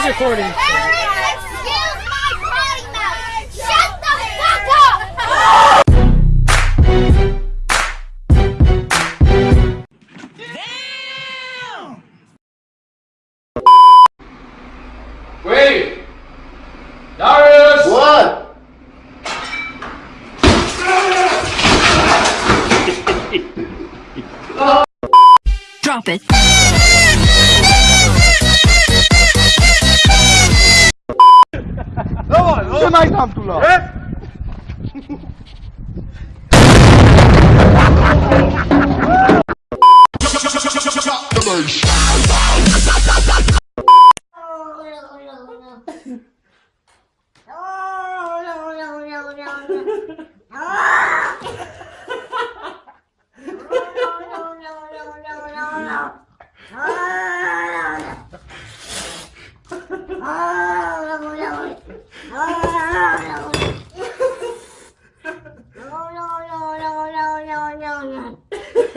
is recording. Wait! Darius! One. Drop it. Until I come to law. Ah!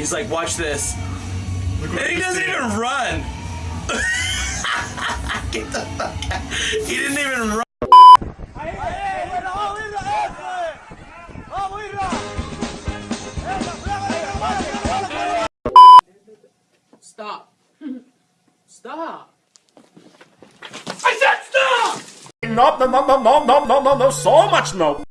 He's like, watch this. And he doesn't even run. Get the fuck out. He didn't even run. Stop. Stop. I said stop! No, no, no, no, no, no, no, no, so much no.